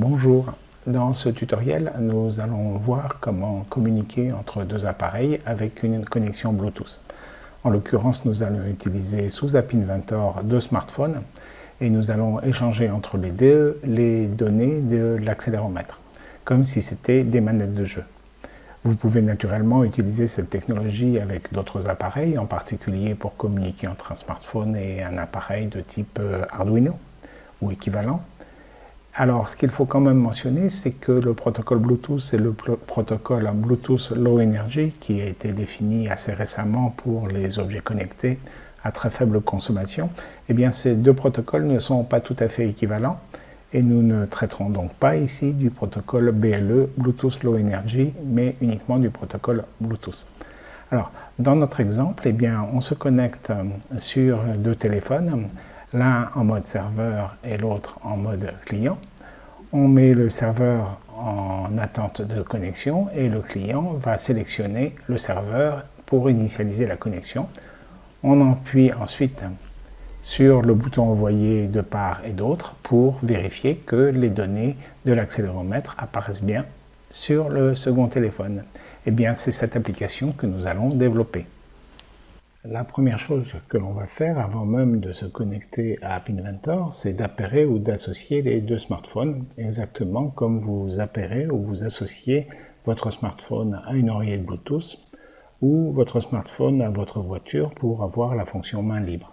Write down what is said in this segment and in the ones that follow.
Bonjour, dans ce tutoriel, nous allons voir comment communiquer entre deux appareils avec une connexion Bluetooth. En l'occurrence, nous allons utiliser sous App Inventor deux smartphones et nous allons échanger entre les deux les données de l'accéléromètre, comme si c'était des manettes de jeu. Vous pouvez naturellement utiliser cette technologie avec d'autres appareils, en particulier pour communiquer entre un smartphone et un appareil de type euh, Arduino ou équivalent. Alors, ce qu'il faut quand même mentionner, c'est que le protocole Bluetooth est le protocole Bluetooth Low Energy qui a été défini assez récemment pour les objets connectés à très faible consommation. Eh bien, ces deux protocoles ne sont pas tout à fait équivalents et nous ne traiterons donc pas ici du protocole BLE, Bluetooth Low Energy, mais uniquement du protocole Bluetooth. Alors, dans notre exemple, eh bien, on se connecte euh, sur deux téléphones, l'un en mode serveur et l'autre en mode client. On met le serveur en attente de connexion et le client va sélectionner le serveur pour initialiser la connexion. On appuie ensuite sur le bouton envoyer de part et d'autre pour vérifier que les données de l'accéléromètre apparaissent bien sur le second téléphone. Eh bien, c'est cette application que nous allons développer. La première chose que l'on va faire avant même de se connecter à App Inventor, c'est d'appairer ou d'associer les deux smartphones, exactement comme vous appairez ou vous associez votre smartphone à une oreillette Bluetooth ou votre smartphone à votre voiture pour avoir la fonction main libre.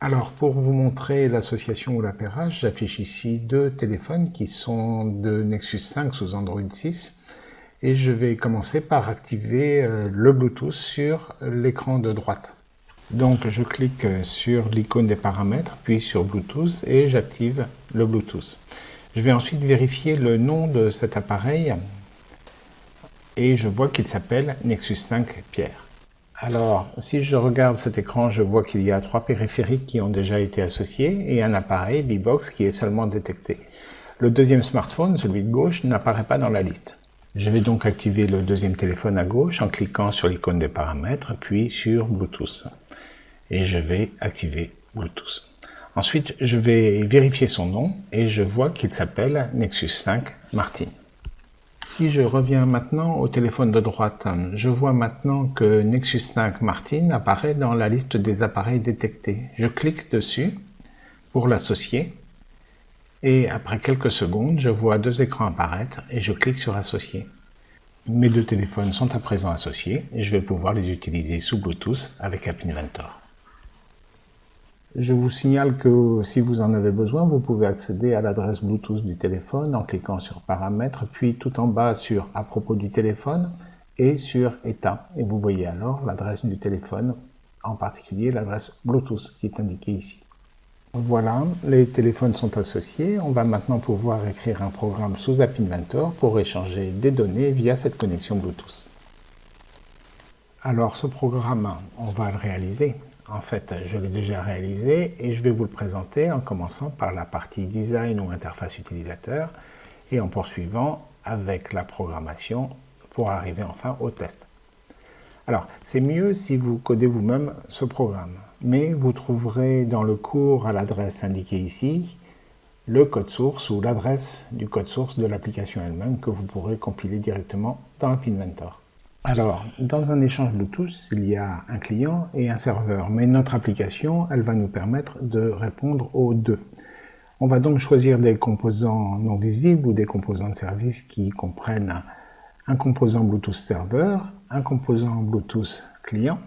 Alors, pour vous montrer l'association ou l'appairage, j'affiche ici deux téléphones qui sont de Nexus 5 sous Android 6. Et je vais commencer par activer euh, le Bluetooth sur l'écran de droite. Donc, je clique sur l'icône des paramètres, puis sur Bluetooth, et j'active le Bluetooth. Je vais ensuite vérifier le nom de cet appareil, et je vois qu'il s'appelle Nexus 5 Pierre. Alors, si je regarde cet écran, je vois qu'il y a trois périphériques qui ont déjà été associés et un appareil B-Box qui est seulement détecté. Le deuxième smartphone, celui de gauche, n'apparaît pas dans la liste. Je vais donc activer le deuxième téléphone à gauche en cliquant sur l'icône des paramètres, puis sur Bluetooth. Et je vais activer Bluetooth. Ensuite, je vais vérifier son nom et je vois qu'il s'appelle Nexus 5 Martin. Si je reviens maintenant au téléphone de droite, je vois maintenant que Nexus 5 Martin apparaît dans la liste des appareils détectés. Je clique dessus pour l'associer et après quelques secondes, je vois deux écrans apparaître et je clique sur associer. Mes deux téléphones sont à présent associés et je vais pouvoir les utiliser sous Bluetooth avec App Inventor. Je vous signale que si vous en avez besoin, vous pouvez accéder à l'adresse Bluetooth du téléphone en cliquant sur Paramètres, puis tout en bas sur À propos du téléphone et sur État. Et vous voyez alors l'adresse du téléphone, en particulier l'adresse Bluetooth qui est indiquée ici. Voilà, les téléphones sont associés. On va maintenant pouvoir écrire un programme sous App Inventor pour échanger des données via cette connexion Bluetooth. Alors ce programme, on va le réaliser en fait, je l'ai déjà réalisé et je vais vous le présenter en commençant par la partie design ou interface utilisateur et en poursuivant avec la programmation pour arriver enfin au test. Alors, c'est mieux si vous codez vous-même ce programme, mais vous trouverez dans le cours à l'adresse indiquée ici le code source ou l'adresse du code source de l'application elle-même que vous pourrez compiler directement dans App Inventor. Alors, dans un échange Bluetooth, il y a un client et un serveur, mais notre application, elle va nous permettre de répondre aux deux. On va donc choisir des composants non visibles ou des composants de service qui comprennent un composant Bluetooth serveur, un composant Bluetooth client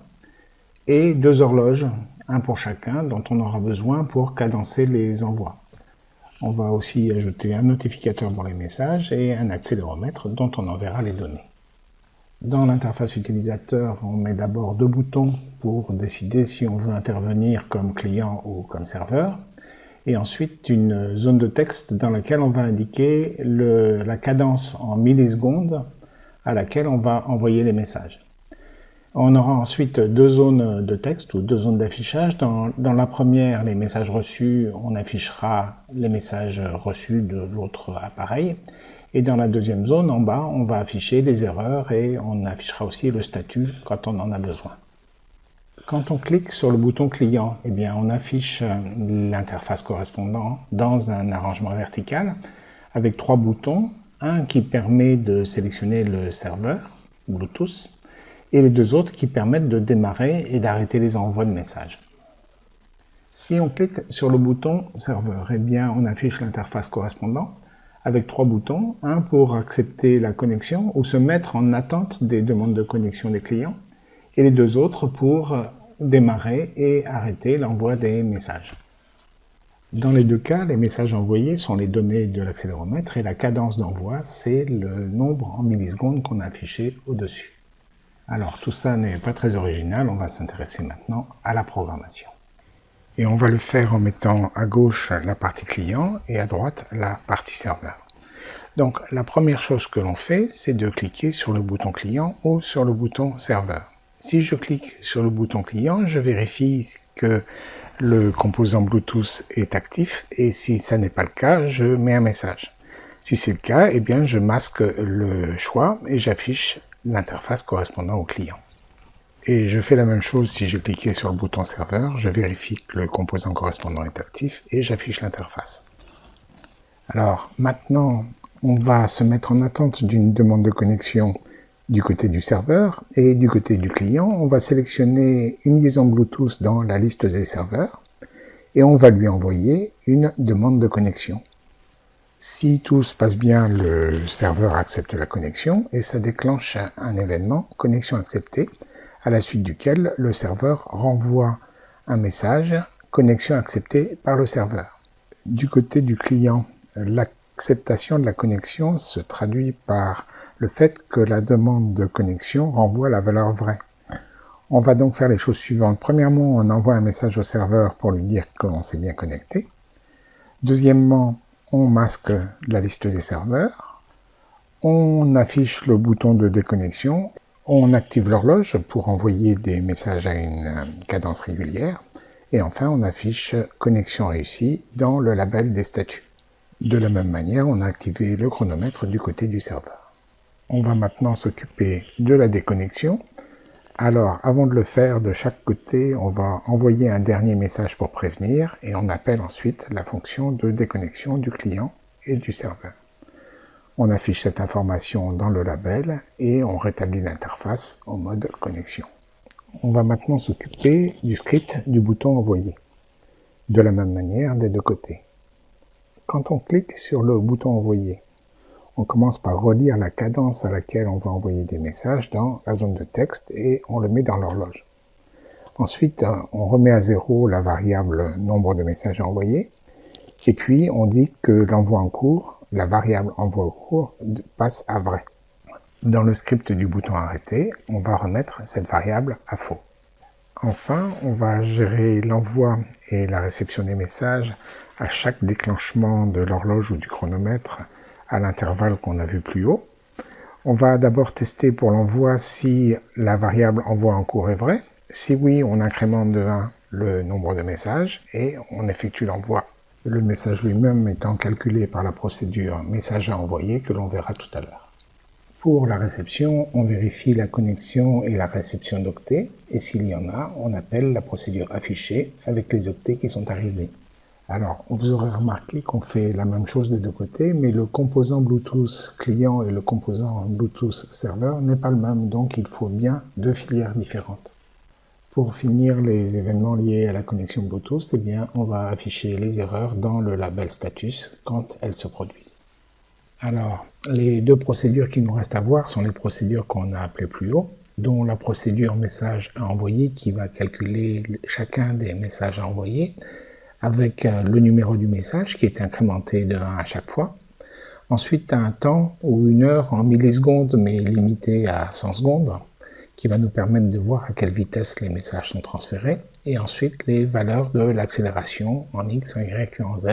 et deux horloges, un pour chacun, dont on aura besoin pour cadencer les envois. On va aussi ajouter un notificateur pour les messages et un accéléromètre dont on enverra les données. Dans l'interface utilisateur, on met d'abord deux boutons pour décider si on veut intervenir comme client ou comme serveur, et ensuite une zone de texte dans laquelle on va indiquer la cadence en millisecondes à laquelle on va envoyer les messages. On aura ensuite deux zones de texte ou deux zones d'affichage. Dans, la première, les messages reçus, on affichera les messages reçus de l'autre appareil. Et dans la deuxième zone, en bas, on va afficher les erreurs et on affichera aussi le statut quand on en a besoin. Quand on clique sur le bouton client, eh bien, on affiche euh, l'interface correspondante dans un arrangement vertical avec trois boutons. Un qui permet de sélectionner le serveur Bluetooth et les deux autres qui permettent de démarrer et d'arrêter les envois de messages. Si on clique sur le bouton serveur, eh bien on affiche l'interface correspondante avec trois boutons, un pour accepter la connexion ou se mettre en attente des demandes de connexion des clients, et les deux autres pour démarrer et arrêter l'envoi des messages. Dans les deux cas, les messages envoyés sont les données de l'accéléromètre et la cadence d'envoi, c'est le nombre en millisecondes qu'on a affiché au-dessus. Alors tout ça n'est pas très original, on va s'intéresser maintenant à la programmation. Et on va le faire en mettant à gauche la partie client et à droite la partie serveur. Donc la première chose que l'on fait, c'est de cliquer sur le bouton client ou sur le bouton serveur. Si je clique sur le bouton client, je vérifie que le composant Bluetooth est actif et si ça n'est pas le cas, je mets un message. Si c'est le cas, eh bien je masque le choix et j'affiche l'interface correspondant au client. Et je fais la même chose si je cliquais sur le bouton serveur, je vérifie que le composant correspondant est actif et j'affiche l'interface. Alors maintenant, on va se mettre en attente d'une demande de connexion du côté du serveur et du côté du client, on va sélectionner une liaison Bluetooth dans la liste des serveurs et on va lui envoyer une demande de connexion. Si tout se passe bien, le serveur accepte la connexion et ça déclenche un événement connexion acceptée à la suite duquel le serveur renvoie un message connexion acceptée par le serveur. Du côté du client, l'acceptation de la connexion se traduit par le fait que la demande de connexion renvoie la valeur vraie. On va donc faire les choses suivantes. Premièrement, on envoie un message au serveur pour lui dire qu'on s'est bien connecté. Deuxièmement, on masque la liste des serveurs. On affiche le bouton de déconnexion. On active l'horloge pour envoyer des messages à une cadence régulière. Et enfin, on affiche connexion réussie dans le label des statuts. De la même manière, on a activé le chronomètre du côté du serveur. On va maintenant s'occuper de la déconnexion. Alors, avant de le faire, de chaque côté, on va envoyer un dernier message pour prévenir et on appelle ensuite la fonction de déconnexion du client et du serveur. On affiche cette information dans le label et on rétablit l'interface en mode connexion. On va maintenant s'occuper du script du bouton envoyer. De la même manière des deux côtés. Quand on clique sur le bouton envoyer, on commence par relire la cadence à laquelle on va envoyer des messages dans la zone de texte et on le met dans l'horloge. Ensuite, on remet à zéro la variable nombre de messages envoyés. Et puis, on dit que l'envoi en cours, la variable envoi en cours, passe à vrai. Dans le script du bouton arrêter, on va remettre cette variable à faux. Enfin, on va gérer l'envoi et la réception des messages à chaque déclenchement de l'horloge ou du chronomètre à l'intervalle qu'on a vu plus haut. On va d'abord tester pour l'envoi si la variable envoi en cours est vraie. Si oui, on incrémente de 1 le nombre de messages et on effectue l'envoi. Le message lui-même étant calculé par la procédure message à envoyer que l'on verra tout à l'heure. Pour la réception, on vérifie la connexion et la réception d'octets, et s'il y en a, on appelle la procédure affichée avec les octets qui sont arrivés. Alors, vous aurez remarqué qu'on fait la même chose des deux côtés, mais le composant Bluetooth client et le composant Bluetooth serveur n'est pas le même, donc il faut bien deux filières différentes. Pour finir les événements liés à la connexion Bluetooth, eh bien, on va afficher les erreurs dans le label status quand elles se produisent. Alors, les deux procédures qui nous restent à voir sont les procédures qu'on a appelées plus haut, dont la procédure message à envoyer qui va calculer chacun des messages à envoyer, avec euh, le numéro du message qui est incrémenté de 1 à chaque fois. Ensuite, un temps ou une heure en millisecondes, mais limité à 100 secondes, qui va nous permettre de voir à quelle vitesse les messages sont transférés. Et ensuite, les valeurs de l'accélération en X, en Y et en Z,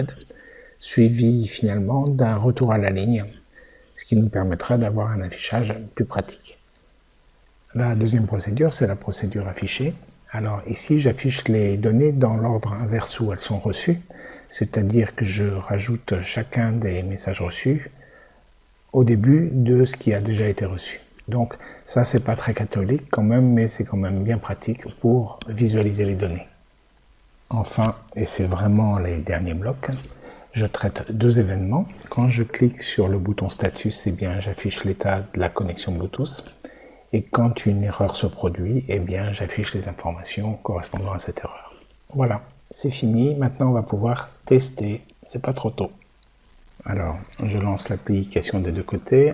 suivi finalement d'un retour à la ligne, ce qui nous permettra d'avoir un affichage plus pratique. La deuxième procédure, c'est la procédure affichée. Alors ici, j'affiche les données dans l'ordre inverse où elles sont reçues, c'est-à-dire que je rajoute chacun des messages reçus au début de ce qui a déjà été reçu. Donc ça, c'est pas très catholique quand même, mais c'est quand même bien pratique pour visualiser les données. Enfin, et c'est vraiment les derniers blocs, je traite deux événements. Quand je clique sur le bouton status, eh bien, j'affiche l'état de la connexion Bluetooth. Et quand une erreur se produit, eh bien, j'affiche les informations correspondant à cette erreur. Voilà, c'est fini. Maintenant, on va pouvoir tester. C'est pas trop tôt. Alors, je lance l'application des deux côtés.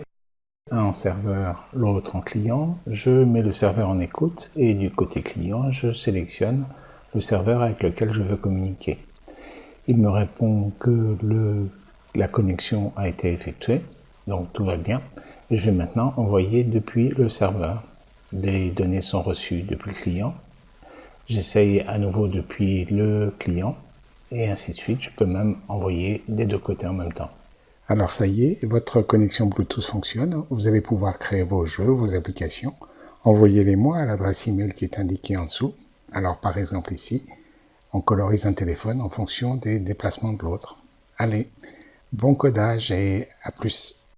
Un en serveur, l'autre en client. Je mets le serveur en écoute et du côté client, je sélectionne le serveur avec lequel je veux communiquer. Il me répond que la connexion a été effectuée, donc tout va bien. Je vais maintenant envoyer depuis le serveur. Les données sont reçues depuis le client. J'essaye à nouveau depuis le client et ainsi de suite. Je peux même envoyer des deux côtés en même temps. Alors ça y est, votre connexion Bluetooth fonctionne. Vous allez pouvoir créer vos jeux, vos applications. Envoyez-les-moi à l'adresse email qui est indiquée en dessous. Alors par exemple ici, on colorise un téléphone en fonction des déplacements de l'autre. Allez, bon codage et à plus